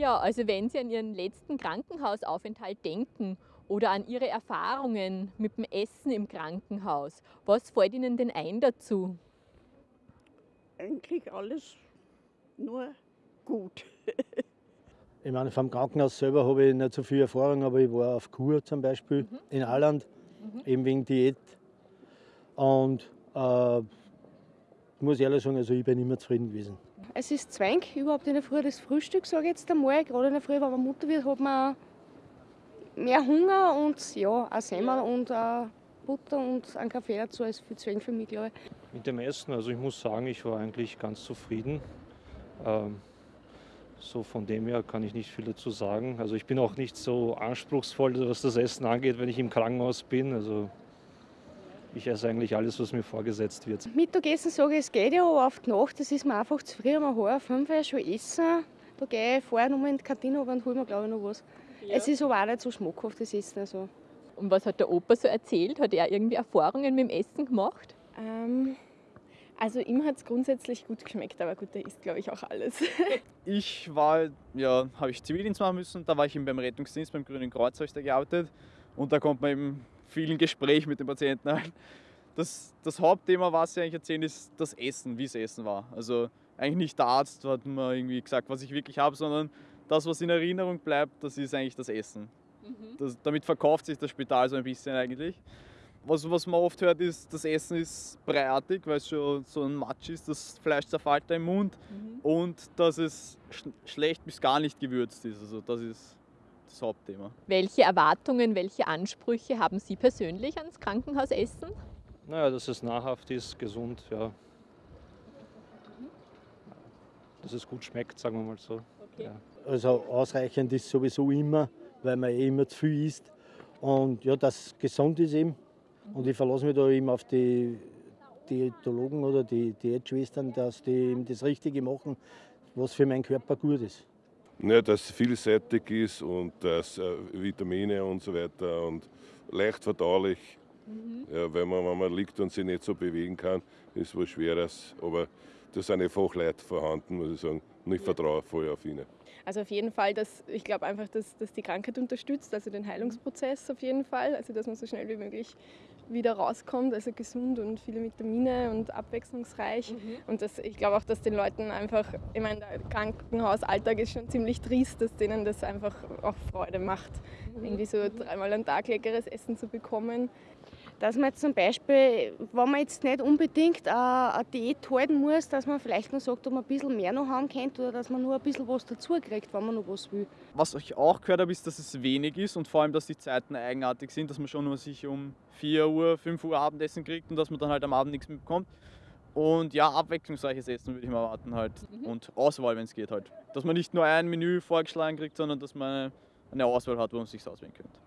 Ja, also wenn Sie an Ihren letzten Krankenhausaufenthalt denken oder an Ihre Erfahrungen mit dem Essen im Krankenhaus, was fällt Ihnen denn ein dazu? Eigentlich alles nur gut. Ich meine, vom Krankenhaus selber habe ich nicht so viel Erfahrung, aber ich war auf Kur zum Beispiel Mhm. in Irland, eben wegen Diät. Und äh, muss ehrlich sagen, also ich bin immer zufrieden gewesen. Es ist Zwang, überhaupt in der Früh das Frühstück, sage ich jetzt einmal. Gerade in der Früh, wenn man Mutter wird, hat man mehr Hunger und ja, auch Semmel und äh, Butter und einen Kaffee dazu als viel Zwang für mich, glaube ich. Mit dem Essen, also ich muss sagen, ich war eigentlich ganz zufrieden. Ähm, so von dem her kann ich nicht viel dazu sagen. Also ich bin auch nicht so anspruchsvoll, was das Essen angeht, wenn ich im Krankenhaus bin. Also ich esse eigentlich alles, was mir vorgesetzt wird. Mittagessen sage ich, es geht ja, aber auf die Nacht, das ist mir einfach zu früh. Um halb fünf Uhr schon essen. Da gehe ich vorher nochmal in die Kantine und hole mir, glaube ich, noch was. Es ist aber auch nicht so schmackhaft, das Essen. Also. Und was hat der Opa so erzählt? Hat er irgendwie Erfahrungen mit dem Essen gemacht? Ähm, also ihm hat es grundsätzlich gut geschmeckt, aber gut, der isst glaube ich auch alles. Ich war, ja, habe ich Zivildienst machen müssen. Da war ich eben beim Rettungsdienst, beim Grünen Kreuz habe ich da gearbeitet. Und da kommt man eben viel in Gespräch mit den Patienten ein. Das, das Hauptthema, was sie eigentlich erzählen, ist das Essen, wie es Essen war. Also eigentlich nicht der Arzt hat mir irgendwie gesagt, was ich wirklich habe, sondern das, was in Erinnerung bleibt, das ist eigentlich das Essen. Das, damit verkauft sich das Spital so ein bisschen eigentlich. Was, was man oft hört, ist, das Essen ist breiartig, weil es schon so ein Matsch ist, das Fleisch zerfällt da im Mund und dass es sch schlecht bis gar nicht gewürzt ist. Also das ist das Hauptthema. Welche Erwartungen, welche Ansprüche haben Sie persönlich ans Krankenhausessen? Naja, dass es nahrhaft ist, gesund, ja. Dass es gut schmeckt, sagen wir mal so. Ja. Also ausreichend ist sowieso immer, weil man eh immer zu viel isst. Und ja, dass gesund ist eben. Und ich verlasse mich da eben auf die Diätologen oder die Diätschwestern, dass die eben das Richtige machen, was für meinen Körper gut ist. Ja, dass es vielseitig ist und dass äh, Vitamine und so weiter und leicht verdaulich. Ja, wenn, man, wenn man liegt und sich nicht so bewegen kann, ist was Schweres. Aber da sind eh Fachleute vorhanden, muss ich sagen. Und ich vertraue voll auf ihnen. Also auf jeden Fall, dass ich glaube einfach, dass, dass die Krankheit unterstützt, also den Heilungsprozess auf jeden Fall, also dass man so schnell wie möglich wieder rauskommt, also gesund und viele Vitamine und abwechslungsreich. Und das, ich glaube auch, dass den Leuten einfach, ich meine, der Krankenhausalltag ist schon ziemlich trist, dass denen das einfach auch Freude macht, irgendwie so dreimal am Tag leckeres Essen zu bekommen. Dass man jetzt zum Beispiel, wenn man jetzt nicht unbedingt eine Diät halten muss, dass man vielleicht noch sagt, ob man ein bisschen mehr noch haben könnte oder dass man nur ein bisschen was dazu kriegt, wenn man noch was will. Was ich auch gehört habe, ist, dass es wenig ist und vor allem, dass die Zeiten eigenartig sind, dass man schon nur sich um 4 Uhr, 5 Uhr Abendessen kriegt und dass man dann halt am Abend nichts mehr bekommt. Und ja, abwechslungsreiches Essen würde ich mal erwarten halt. Und Auswahl, wenn es geht halt. Dass man nicht nur ein Menü vorgeschlagen kriegt, sondern dass man eine Auswahl hat, wo man sich auswählen könnte.